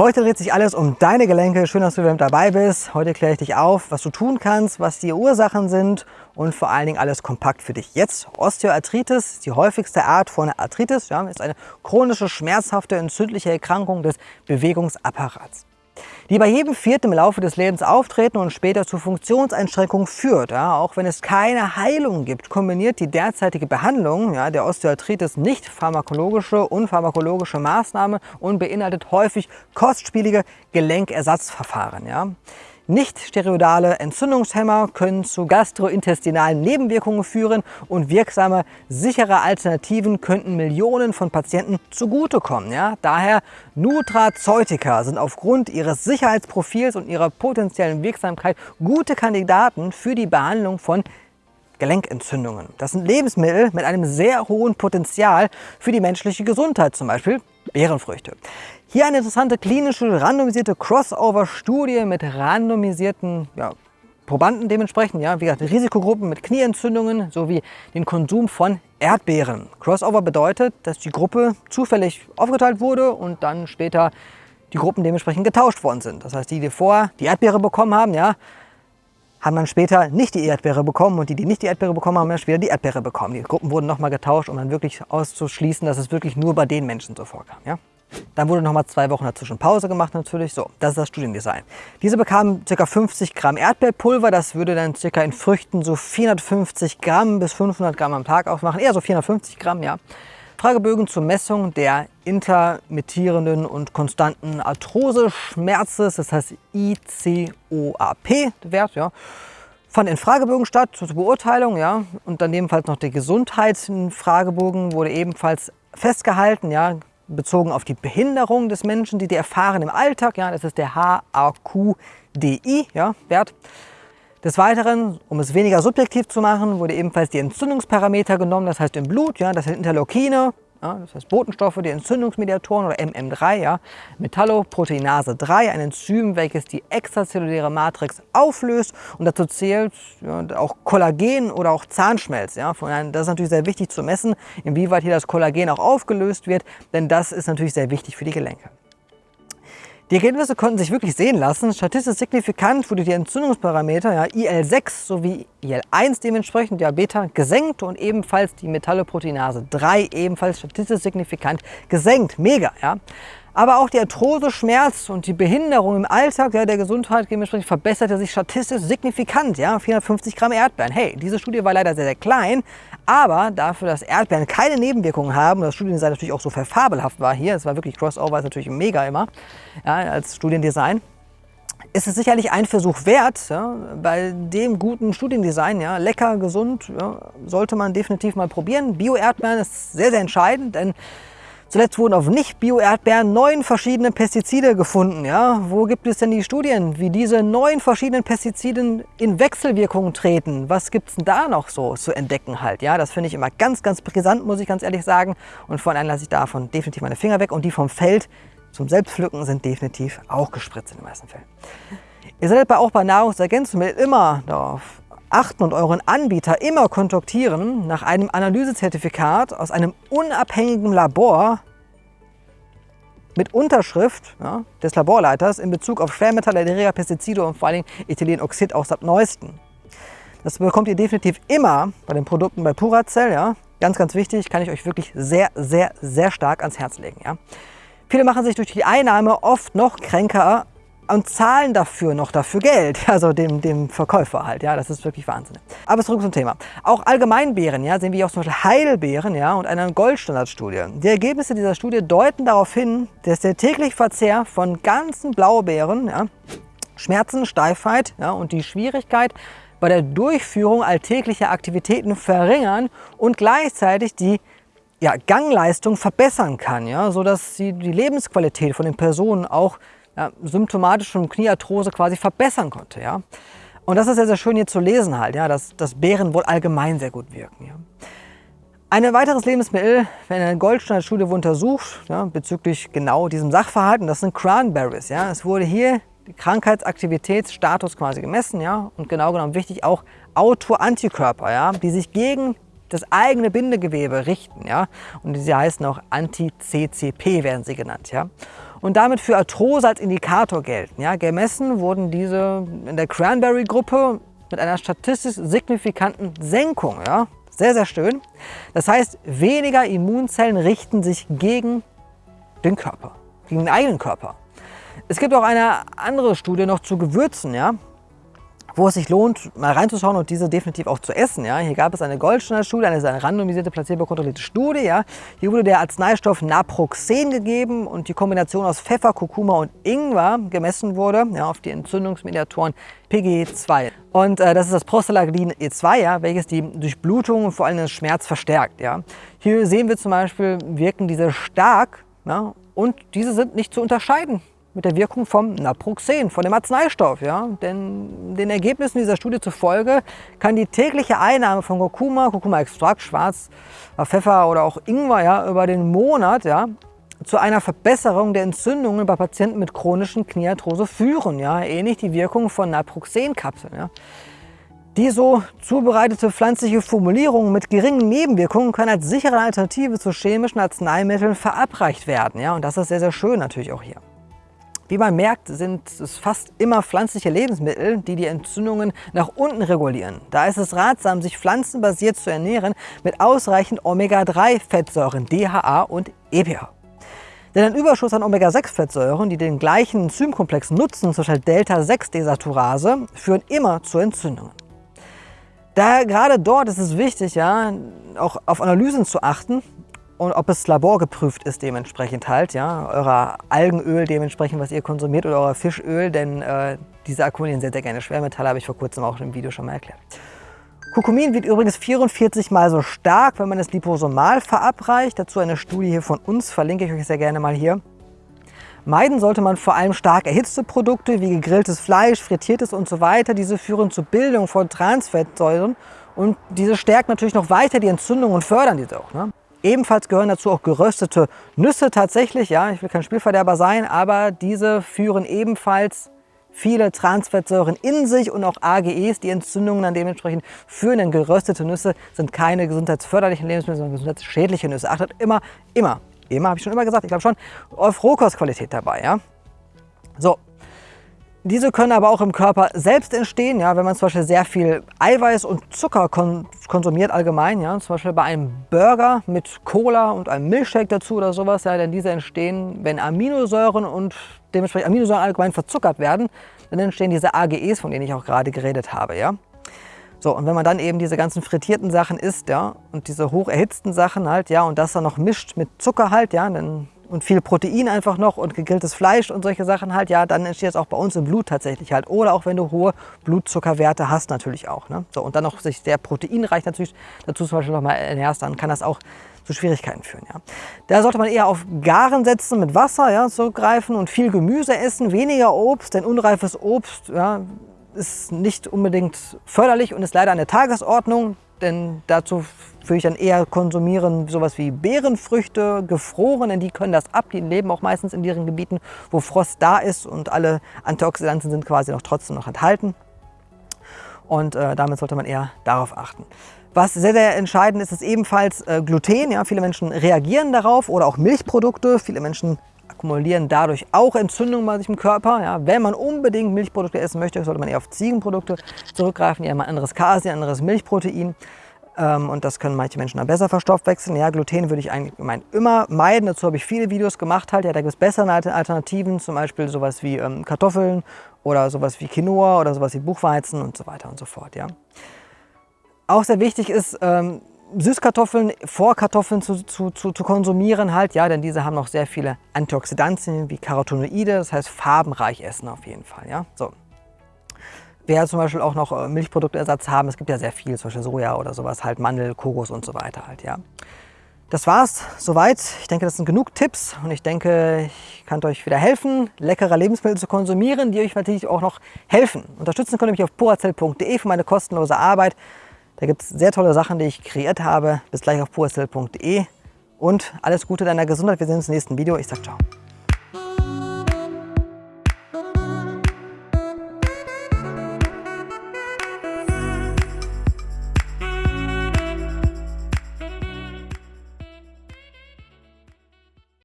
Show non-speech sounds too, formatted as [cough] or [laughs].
Heute dreht sich alles um deine Gelenke. Schön, dass du wieder mit dabei bist. Heute kläre ich dich auf, was du tun kannst, was die Ursachen sind und vor allen Dingen alles kompakt für dich. Jetzt Osteoarthritis, die häufigste Art von Arthritis, ja, ist eine chronische, schmerzhafte, entzündliche Erkrankung des Bewegungsapparats die bei jedem Vierten im Laufe des Lebens auftreten und später zu Funktionseinschränkungen führt. Ja, auch wenn es keine Heilung gibt, kombiniert die derzeitige Behandlung ja, der Osteoarthritis nicht pharmakologische und pharmakologische Maßnahmen und beinhaltet häufig kostspielige Gelenkersatzverfahren. Ja. Nicht-steroidale Entzündungshemmer können zu gastrointestinalen Nebenwirkungen führen und wirksame, sichere Alternativen könnten Millionen von Patienten zugutekommen. Ja? Daher Nutrazeutika sind aufgrund ihres Sicherheitsprofils und ihrer potenziellen Wirksamkeit gute Kandidaten für die Behandlung von Gelenkentzündungen. Das sind Lebensmittel mit einem sehr hohen Potenzial für die menschliche Gesundheit, zum Beispiel Beerenfrüchte. Hier eine interessante klinische randomisierte Crossover-Studie mit randomisierten ja, Probanden dementsprechend, ja, wie gesagt, Risikogruppen mit Knieentzündungen sowie den Konsum von Erdbeeren. Crossover bedeutet, dass die Gruppe zufällig aufgeteilt wurde und dann später die Gruppen dementsprechend getauscht worden sind. Das heißt, die, die vorher die Erdbeere bekommen haben, ja, haben dann später nicht die Erdbeere bekommen und die, die nicht die Erdbeere bekommen haben, haben dann später die Erdbeere bekommen. Die Gruppen wurden nochmal getauscht, um dann wirklich auszuschließen, dass es wirklich nur bei den Menschen so vorkam. Ja? Dann wurde nochmal zwei Wochen dazwischen Pause gemacht natürlich. So, das ist das Studiendesign. Diese bekamen ca. 50 Gramm Erdbeerpulver. Das würde dann ca. in Früchten so 450 Gramm bis 500 Gramm am Tag ausmachen. Eher so 450 Gramm, ja. Fragebögen zur Messung der intermittierenden und konstanten Arthrose-Schmerzes, das heißt ICOAP-Wert, ja, fand in Fragebögen statt zur Beurteilung, ja, und dann ebenfalls noch der Gesundheitsfragebogen wurde ebenfalls festgehalten, ja, bezogen auf die Behinderung des Menschen, die die erfahren im Alltag, ja, das ist der HAQDI, ja, Wert. Des Weiteren, um es weniger subjektiv zu machen, wurde ebenfalls die Entzündungsparameter genommen, das heißt im Blut, ja, das sind Interleukine, ja, das heißt Botenstoffe, die Entzündungsmediatoren oder MM3, ja, Metalloproteinase 3, ein Enzym, welches die extrazelluläre Matrix auflöst und dazu zählt ja, auch Kollagen oder auch Zahnschmelz. Ja. Das ist natürlich sehr wichtig zu messen, inwieweit hier das Kollagen auch aufgelöst wird, denn das ist natürlich sehr wichtig für die Gelenke. Die Ergebnisse konnten sich wirklich sehen lassen. Statistisch signifikant wurde die Entzündungsparameter ja, IL-6 sowie IL-1 dementsprechend, ja Beta, gesenkt und ebenfalls die Metalloproteinase 3 ebenfalls statistisch signifikant gesenkt. Mega, ja. Aber auch die Arthrose, Schmerz und die Behinderung im Alltag ja, der Gesundheit dementsprechend verbesserte sich statistisch signifikant. Ja? 450 Gramm Erdbeeren. Hey, diese Studie war leider sehr, sehr klein, aber dafür, dass Erdbeeren keine Nebenwirkungen haben und das Studiendesign natürlich auch so verfabelhaft war hier, es war wirklich Crossover, ist natürlich mega immer ja, als Studiendesign, ist es sicherlich ein Versuch wert. Ja, bei dem guten Studiendesign, ja, lecker, gesund, ja, sollte man definitiv mal probieren. Bio-Erdbeeren ist sehr, sehr entscheidend, denn Zuletzt wurden auf Nicht-Bio-Erdbeeren neun verschiedene Pestizide gefunden. Ja? Wo gibt es denn die Studien, wie diese neun verschiedenen Pestizide in Wechselwirkung treten? Was gibt es denn da noch so zu entdecken halt? Ja? Das finde ich immer ganz, ganz brisant, muss ich ganz ehrlich sagen. Und von einem lasse ich davon definitiv meine Finger weg. Und die vom Feld zum Selbstpflücken sind definitiv auch gespritzt in den meisten Fällen. Ihr solltet auch bei Nahrungsergänzungsmitteln immer darauf achten und euren Anbieter immer kontaktieren nach einem Analysezertifikat aus einem unabhängigen Labor mit Unterschrift ja, des Laborleiters in Bezug auf Schwermetalle, Erreger, Pestizide und vor allem Ethylenoxid aus dem Neuesten. Das bekommt ihr definitiv immer bei den Produkten bei Puracell. Ja. Ganz, ganz wichtig, kann ich euch wirklich sehr, sehr, sehr stark ans Herz legen. Ja. Viele machen sich durch die Einnahme oft noch kränker und zahlen dafür noch dafür Geld, [laughs] also dem, dem Verkäufer halt, ja, das ist wirklich Wahnsinn. Aber zurück zum Thema. Auch Allgemeinbeeren, ja, sehen wir auch zum Beispiel Heilbeeren, ja, und eine Goldstandardstudie. Die Ergebnisse dieser Studie deuten darauf hin, dass der tägliche Verzehr von ganzen Blaubeeren, ja, Schmerzen, Steifheit ja, und die Schwierigkeit bei der Durchführung alltäglicher Aktivitäten verringern und gleichzeitig die ja, Gangleistung verbessern kann, ja, sodass sie die Lebensqualität von den Personen auch ja, symptomatisch von Kniearthrose quasi verbessern konnte. Ja? Und das ist sehr, sehr schön hier zu lesen halt, ja, dass, dass Beeren wohl allgemein sehr gut wirken. Ja? Ein weiteres Lebensmittel, wenn eine Goldstandardstudie untersucht, ja, bezüglich genau diesem Sachverhalten, das sind Cranberries. Ja. Es wurde hier Krankheitsaktivitätsstatus quasi gemessen ja, und genau genommen wichtig auch Autoantikörper, ja, die sich gegen das eigene Bindegewebe richten. Ja. Und sie heißen auch Anti-CCP, werden sie genannt. Ja. Und damit für Arthrose als Indikator gelten. Ja, gemessen wurden diese in der Cranberry-Gruppe mit einer statistisch signifikanten Senkung. Ja, sehr, sehr schön. Das heißt, weniger Immunzellen richten sich gegen den Körper, gegen den eigenen Körper. Es gibt auch eine andere Studie noch zu Gewürzen. Ja wo es sich lohnt, mal reinzuschauen und diese definitiv auch zu essen. Ja. Hier gab es eine Goldstandard-Studie, eine randomisierte, placebo-kontrollierte Studie. Ja. Hier wurde der Arzneistoff Naproxen gegeben und die Kombination aus Pfeffer, Kurkuma und Ingwer gemessen wurde ja, auf die Entzündungsmediatoren PGE2. Und äh, das ist das Prostaglandin E2, ja, welches die Durchblutung und vor allem den Schmerz verstärkt. Ja. Hier sehen wir zum Beispiel, wirken diese stark ja, und diese sind nicht zu unterscheiden mit der Wirkung vom Naproxen, von dem Arzneistoff. Ja? Denn den Ergebnissen dieser Studie zufolge kann die tägliche Einnahme von Kurkuma, Kurkuma-Extrakt, Schwarz, Pfeffer oder auch Ingwer ja, über den Monat ja, zu einer Verbesserung der Entzündungen bei Patienten mit chronischen Kniearthrose führen. Ja? Ähnlich die Wirkung von Naproxenkapseln. Ja? Die so zubereitete pflanzliche Formulierung mit geringen Nebenwirkungen kann als sichere Alternative zu chemischen Arzneimitteln verabreicht werden. Ja? Und das ist sehr, sehr schön natürlich auch hier. Wie man merkt, sind es fast immer pflanzliche Lebensmittel, die die Entzündungen nach unten regulieren. Da ist es ratsam, sich pflanzenbasiert zu ernähren mit ausreichend Omega-3-Fettsäuren, DHA und EPA. Denn ein Überschuss an Omega-6-Fettsäuren, die den gleichen Enzymkomplex nutzen, zum Beispiel Delta-6-Desaturase, führen immer zu Entzündungen. Daher gerade dort ist es wichtig, ja, auch auf Analysen zu achten, und ob es laborgeprüft ist dementsprechend halt, ja, euer Algenöl dementsprechend, was ihr konsumiert oder euer Fischöl, denn äh, diese akkumulieren sehr, sehr gerne Schwermetalle, habe ich vor kurzem auch im Video schon mal erklärt. Kurkumin wird übrigens 44 mal so stark, wenn man es liposomal verabreicht. Dazu eine Studie hier von uns, verlinke ich euch sehr gerne mal hier. Meiden sollte man vor allem stark erhitzte Produkte wie gegrilltes Fleisch, frittiertes und so weiter. Diese führen zur Bildung von Transfettsäuren und diese stärken natürlich noch weiter die Entzündung und fördern diese auch. Ne? Ebenfalls gehören dazu auch geröstete Nüsse tatsächlich. Ja, ich will kein Spielverderber sein, aber diese führen ebenfalls viele Transfettsäuren in sich und auch AGEs, die Entzündungen dann dementsprechend führen. Denn geröstete Nüsse sind keine gesundheitsförderlichen Lebensmittel, sondern gesundheitsschädliche Nüsse. Achtet immer, immer, immer, habe ich schon immer gesagt, ich glaube schon, auf Rohkostqualität dabei. Ja? So, diese können aber auch im Körper selbst entstehen, ja, wenn man zum Beispiel sehr viel Eiweiß und Zucker kon konsumiert allgemein, ja, zum Beispiel bei einem Burger mit Cola und einem Milchshake dazu oder sowas, ja, denn diese entstehen, wenn Aminosäuren und dementsprechend Aminosäuren allgemein verzuckert werden, dann entstehen diese AGEs, von denen ich auch gerade geredet habe, ja. So, und wenn man dann eben diese ganzen frittierten Sachen isst, ja, und diese hoch erhitzten Sachen halt, ja, und das dann noch mischt mit Zucker halt, ja, dann und viel Protein einfach noch und gegrilltes Fleisch und solche Sachen halt, ja, dann entsteht es auch bei uns im Blut tatsächlich halt. Oder auch wenn du hohe Blutzuckerwerte hast natürlich auch. Ne? So, und dann noch sich sehr proteinreich natürlich dazu zum Beispiel noch mal ernährst, dann kann das auch zu Schwierigkeiten führen. Ja. Da sollte man eher auf Garen setzen, mit Wasser ja, zurückgreifen und viel Gemüse essen, weniger Obst, denn unreifes Obst ja, ist nicht unbedingt förderlich und ist leider an der Tagesordnung, denn dazu würde ich dann eher konsumieren sowas wie Beerenfrüchte, gefroren, denn die können das ab. Die leben auch meistens in ihren Gebieten, wo Frost da ist und alle Antioxidantien sind quasi noch trotzdem noch enthalten. Und äh, damit sollte man eher darauf achten. Was sehr, sehr entscheidend ist, ist ebenfalls äh, Gluten. Ja, viele Menschen reagieren darauf oder auch Milchprodukte. Viele Menschen akkumulieren dadurch auch Entzündungen bei sich im Körper. Ja, wenn man unbedingt Milchprodukte essen möchte, sollte man eher auf Ziegenprodukte zurückgreifen. Haben ein anderes Casein, ein anderes Milchprotein. Ähm, und das können manche Menschen dann besser verstoffwechseln. Ja, Gluten würde ich eigentlich immer meiden. Dazu habe ich viele Videos gemacht. Halt. Ja, da gibt es bessere Alternativen, zum Beispiel sowas wie ähm, Kartoffeln oder sowas wie Quinoa oder sowas wie Buchweizen und so weiter und so fort. Ja. Auch sehr wichtig ist, ähm, Süßkartoffeln vor Kartoffeln zu, zu, zu, zu, konsumieren halt, ja, denn diese haben noch sehr viele Antioxidantien wie Carotenoide, das heißt farbenreich essen auf jeden Fall, ja. So wer zum Beispiel auch noch äh, Milchproduktersatz haben. Es gibt ja sehr viel, zum Beispiel Soja oder sowas, halt Mandel, Kokos und so weiter halt, ja. Das war's soweit. Ich denke, das sind genug Tipps und ich denke, ich kann euch wieder helfen, leckere Lebensmittel zu konsumieren, die euch natürlich auch noch helfen. Unterstützen könnt ihr mich auf purazell.de für meine kostenlose Arbeit. Da gibt es sehr tolle Sachen, die ich kreiert habe. Bis gleich auf purazell.de und alles Gute deiner Gesundheit. Wir sehen uns im nächsten Video. Ich sag ciao.